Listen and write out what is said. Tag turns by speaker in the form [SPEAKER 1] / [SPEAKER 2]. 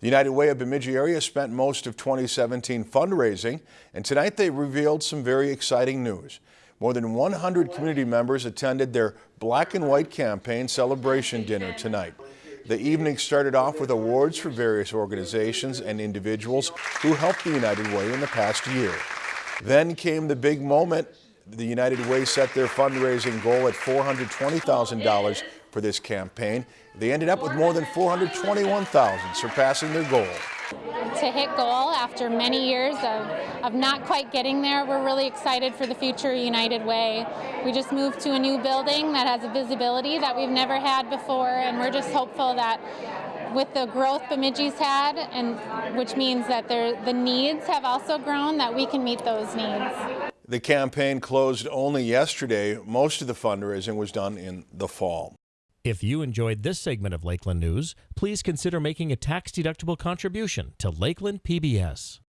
[SPEAKER 1] The United Way of Bemidji area spent most of 2017 fundraising, and tonight they revealed some very exciting news. More than 100 community members attended their Black and White campaign celebration dinner tonight. The evening started off with awards for various organizations and individuals who helped the United Way in the past year. Then came the big moment. The United Way set their fundraising goal at $420,000 for this campaign. They ended up with more than 421,000, surpassing their goal.
[SPEAKER 2] To hit goal after many years of, of not quite getting there, we're really excited for the future of United Way. We just moved to a new building that has a visibility that we've never had before, and we're just hopeful that with the growth Bemidji's had, and which means that the needs have also grown, that we can meet those needs.
[SPEAKER 1] The campaign closed only yesterday. Most of the fundraising was done in the fall.
[SPEAKER 3] If you enjoyed this segment of Lakeland News, please consider making a tax-deductible contribution to Lakeland PBS.